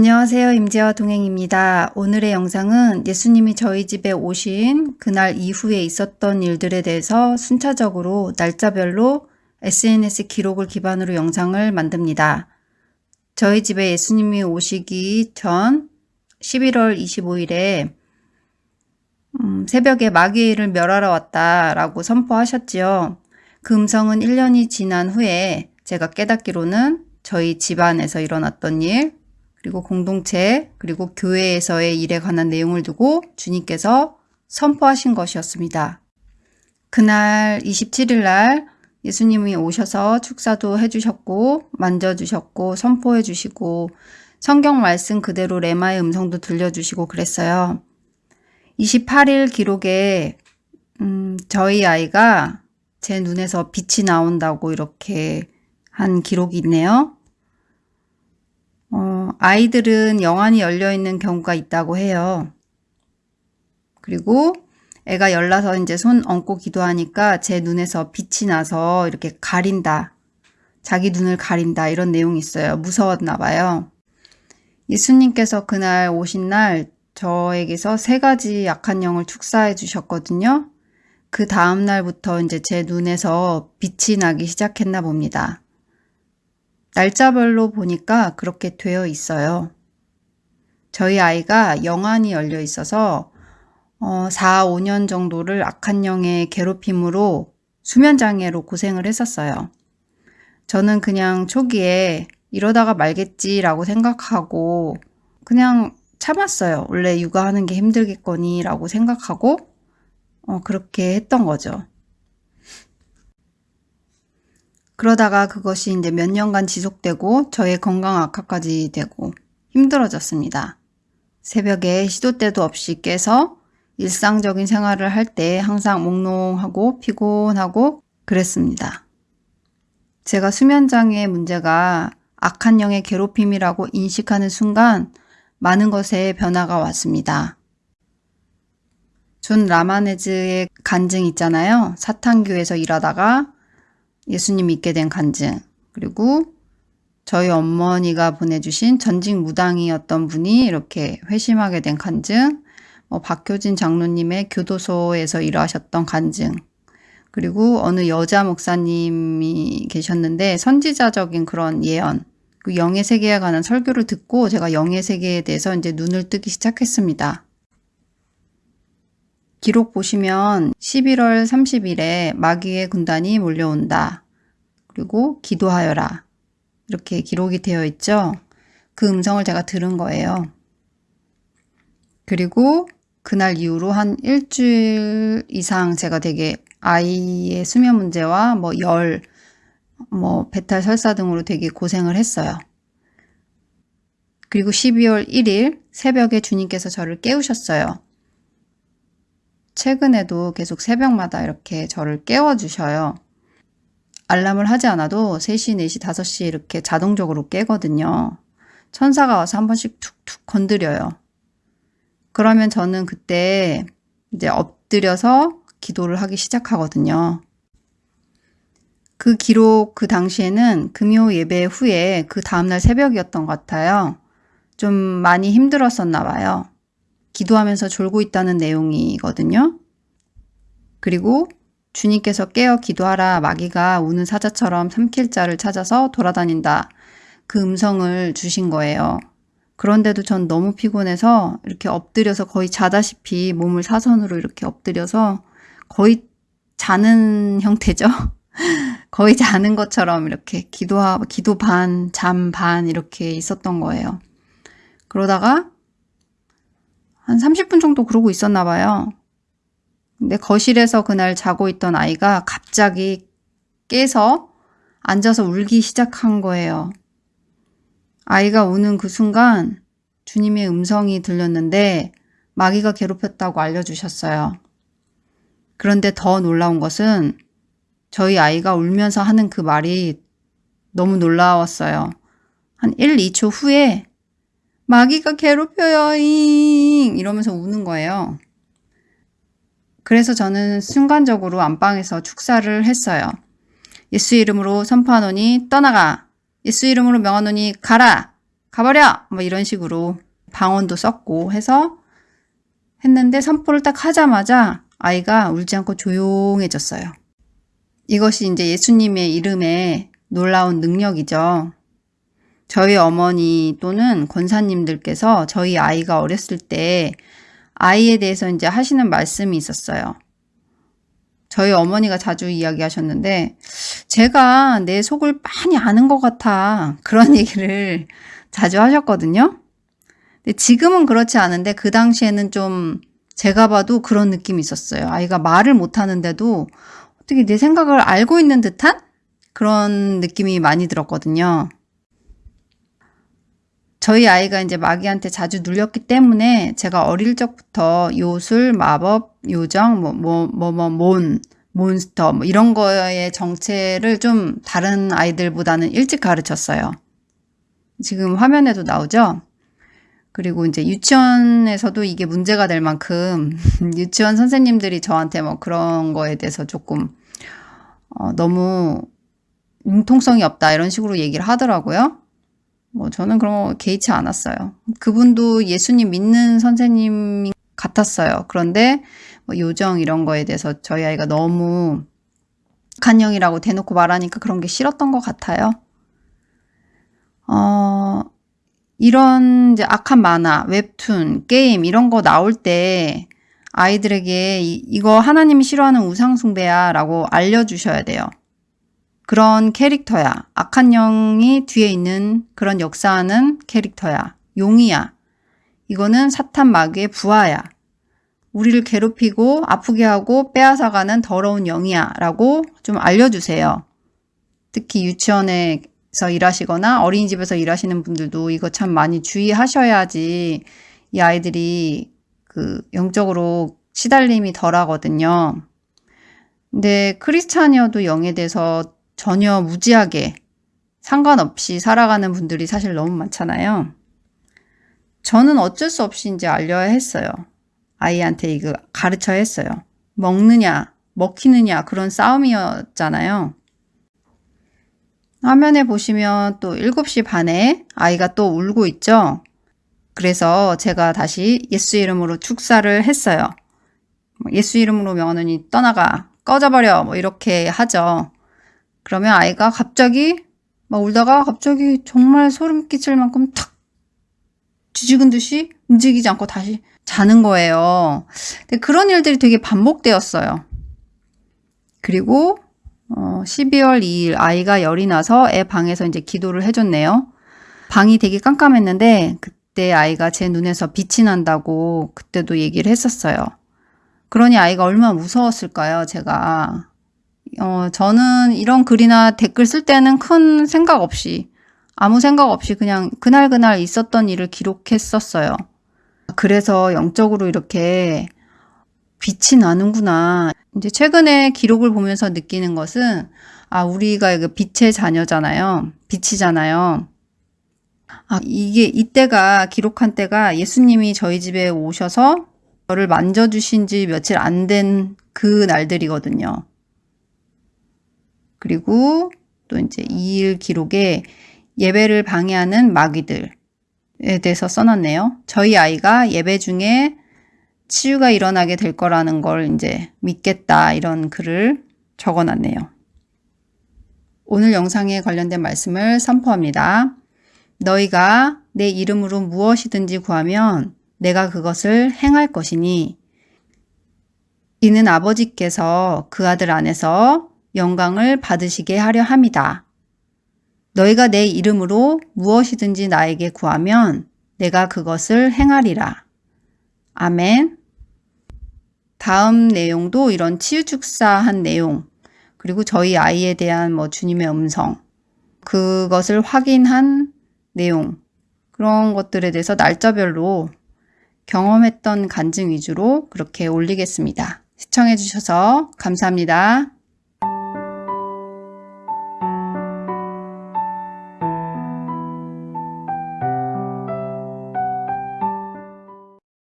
안녕하세요. 임재와 동행입니다. 오늘의 영상은 예수님이 저희 집에 오신 그날 이후에 있었던 일들에 대해서 순차적으로 날짜별로 SNS 기록을 기반으로 영상을 만듭니다. 저희 집에 예수님이 오시기 전 11월 25일에 음, 새벽에 마귀를 멸하러 왔다라고 선포하셨지요. 그 음성은 1년이 지난 후에 제가 깨닫기로는 저희 집안에서 일어났던 일, 그리고 공동체, 그리고 교회에서의 일에 관한 내용을 두고 주님께서 선포하신 것이었습니다. 그날 27일 날 예수님이 오셔서 축사도 해주셨고, 만져주셨고, 선포해주시고, 성경 말씀 그대로 레마의 음성도 들려주시고 그랬어요. 28일 기록에, 음, 저희 아이가 제 눈에서 빛이 나온다고 이렇게 한 기록이 있네요. 어, 아이들은 영안이 열려 있는 경우가 있다고 해요. 그리고 애가 열나서 이제 손 얹고 기도하니까 제 눈에서 빛이 나서 이렇게 가린다. 자기 눈을 가린다. 이런 내용이 있어요. 무서웠나 봐요. 예수님께서 그날 오신 날 저에게서 세 가지 약한 영을 축사해 주셨거든요. 그 다음 날부터 이제 제 눈에서 빛이 나기 시작했나 봅니다. 날짜별로 보니까 그렇게 되어 있어요. 저희 아이가 영안이 열려 있어서 어, 4, 5년 정도를 악한 영의 괴롭힘으로 수면장애로 고생을 했었어요. 저는 그냥 초기에 이러다가 말겠지라고 생각하고 그냥 참았어요. 원래 육아하는 게 힘들겠거니 라고 생각하고 어, 그렇게 했던 거죠. 그러다가 그것이 이제 몇 년간 지속되고 저의 건강 악화까지 되고 힘들어졌습니다. 새벽에 시도 때도 없이 깨서 일상적인 생활을 할 때 항상 몽롱하고 피곤하고 그랬습니다. 제가 수면장애 문제가 악한 영의 괴롭힘이라고 인식하는 순간 많은 것에 변화가 왔습니다. 존 라미레즈의 간증 있잖아요. 사탄교에서 일하다가 예수님 믿게 된 간증. 그리고 저희 어머니가 보내주신 전직 무당이었던 분이 이렇게 회심하게 된 간증. 뭐 박효진 장로님의 교도소에서 일하셨던 간증. 그리고 어느 여자 목사님이 계셨는데 선지자적인 그런 예언. 그 영의 세계에 관한 설교를 듣고 제가 영의 세계에 대해서 이제 눈을 뜨기 시작했습니다. 기록 보시면 11월 30일에 마귀의 군단이 몰려온다. 그리고 기도하여라. 이렇게 기록이 되어 있죠. 그 음성을 제가 들은 거예요. 그리고 그날 이후로 한 일주일 이상 제가 되게 아이의 수면 문제와 뭐 열, 뭐 배탈 설사 등으로 되게 고생을 했어요. 그리고 12월 1일 새벽에 주님께서 저를 깨우셨어요. 최근에도 계속 새벽마다 이렇게 저를 깨워주셔요. 알람을 하지 않아도 3시, 4시, 5시 이렇게 자동적으로 깨거든요. 천사가 와서 한 번씩 툭툭 건드려요. 그러면 저는 그때 이제 엎드려서 기도를 하기 시작하거든요. 그 기록 그 당시에는 금요 예배 후에 그 다음날 새벽이었던 것 같아요. 좀 많이 힘들었었나 봐요. 기도하면서 졸고 있다는 내용이거든요. 그리고 주님께서 깨어 기도하라 마귀가 우는 사자처럼 삼킬 자를 찾아서 돌아다닌다. 그 음성을 주신 거예요. 그런데도 전 너무 피곤해서 이렇게 엎드려서 거의 자다시피 몸을 사선으로 이렇게 엎드려서 거의 자는 형태죠. 거의 자는 것처럼 이렇게 기도하, 기도 반, 잠 반 이렇게 있었던 거예요. 그러다가 한 30분 정도 그러고 있었나 봐요. 근데 거실에서 그날 자고 있던 아이가 갑자기 깨서 앉아서 울기 시작한 거예요. 아이가 우는 그 순간 주님의 음성이 들렸는데 마귀가 괴롭혔다고 알려주셨어요. 그런데 더 놀라운 것은 저희 아이가 울면서 하는 그 말이 너무 놀라웠어요. 한 1, 2초 후에 마귀가 괴롭혀요, 잉! 이러면서 우는 거예요. 그래서 저는 순간적으로 안방에서 축사를 했어요. 예수 이름으로 선포하노니 떠나가. 예수 이름으로 명하노니 가라. 가버려! 뭐 이런 식으로 방언도 썼고 해서 했는데 선포를 딱 하자마자 아이가 울지 않고 조용해졌어요. 이것이 이제 예수님의 이름에 놀라운 능력이죠. 저희 어머니 또는 권사님들께서 저희 아이가 어렸을 때 아이에 대해서 이제 하시는 말씀이 있었어요. 저희 어머니가 자주 이야기하셨는데 제가 내 속을 많이 아는 것 같아 그런 얘기를 자주 하셨거든요. 근데 지금은 그렇지 않은데 그 당시에는 좀 제가 봐도 그런 느낌이 있었어요. 아이가 말을 못하는데도 어떻게 내 생각을 알고 있는 듯한 그런 느낌이 많이 들었거든요. 저희 아이가 이제 마귀한테 자주 눌렸기 때문에 제가 어릴 적부터 요술, 마법, 요정, 뭐, 뭐, 뭐, 뭐, 몬, 몬스터, 뭐 이런 거의 정체를 좀 다른 아이들보다는 일찍 가르쳤어요. 지금 화면에도 나오죠? 그리고 이제 유치원에서도 이게 문제가 될 만큼 유치원 선생님들이 저한테 뭐 그런 거에 대해서 조금 어, 너무 융통성이 없다 이런 식으로 얘기를 하더라고요. 뭐 저는 그런 거 개의치 않았어요. 그분도 예수님 믿는 선생님 같았어요. 그런데 뭐 요정 이런 거에 대해서 저희 아이가 너무 간형이라고 대놓고 말하니까 그런 게 싫었던 것 같아요. 어, 이런 이제 악한 만화, 웹툰, 게임 이런 거 나올 때 아이들에게 이, 이거 하나님이 싫어하는 우상숭배야 라고 알려주셔야 돼요. 그런 캐릭터야. 악한 영이 뒤에 있는 그런 역사하는 캐릭터야. 용이야. 이거는 사탄 마귀의 부하야. 우리를 괴롭히고 아프게 하고 빼앗아가는 더러운 영이야. 라고 좀 알려주세요. 특히 유치원에서 일하시거나 어린이집에서 일하시는 분들도 이거 참 많이 주의하셔야지 이 아이들이 그 영적으로 시달림이 덜 하거든요. 근데 크리스찬이어도 영에 대해서 전혀 무지하게 상관없이 살아가는 분들이 사실 너무 많잖아요. 저는 어쩔 수 없이 이제 알려야 했어요. 아이한테 이거 가르쳐야 했어요. 먹느냐, 먹히느냐 그런 싸움이었잖아요. 화면에 보시면 또 7시 반에 아이가 또 울고 있죠. 그래서 제가 다시 예수 이름으로 축사를 했어요. 예수 이름으로 명언이 떠나가, 꺼져버려, 뭐 이렇게 하죠. 그러면 아이가 갑자기 막 울다가 갑자기 정말 소름 끼칠 만큼 탁 뒤죽은 듯이 움직이지 않고 다시 자는 거예요. 근데 그런 일들이 되게 반복되었어요. 그리고 어, 12월 2일 아이가 열이 나서 애 방에서 이제 기도를 해줬네요. 방이 되게 깜깜했는데 그때 아이가 제 눈에서 빛이 난다고 그때도 얘기를 했었어요. 그러니 아이가 얼마나 무서웠을까요, 제가. 어, 저는 이런 글이나 댓글 쓸 때는 큰 생각 없이 아무 생각 없이 그냥 그날그날 있었던 일을 기록했었어요. 그래서 영적으로 이렇게 빛이 나는구나. 이제 최근에 기록을 보면서 느끼는 것은 아, 우리가 그 빛의 자녀잖아요. 빛이잖아요. 아, 이게 이때가 기록한 때가 예수님이 저희 집에 오셔서 저를 만져주신 지 며칠 안 된 그 날들이거든요. 그리고 또 이제 2일 기록에 예배를 방해하는 마귀들에 대해서 써놨네요. 저희 아이가 예배 중에 치유가 일어나게 될 거라는 걸 이제 믿겠다 이런 글을 적어놨네요. 오늘 영상에 관련된 말씀을 선포합니다. 너희가 내 이름으로 무엇이든지 구하면 내가 그것을 행할 것이니 이는 아버지께서 그 아들 안에서 영광을 받으시게 하려 함이다. 너희가 내 이름으로 무엇이든지 나에게 구하면 내가 그것을 행하리라. 아멘. 다음 내용도 이런 치유축사한 내용, 그리고 저희 아이에 대한 뭐 주님의 음성, 그것을 확인한 내용, 그런 것들에 대해서 날짜별로 경험했던 간증 위주로 그렇게 올리겠습니다. 시청해 주셔서 감사합니다.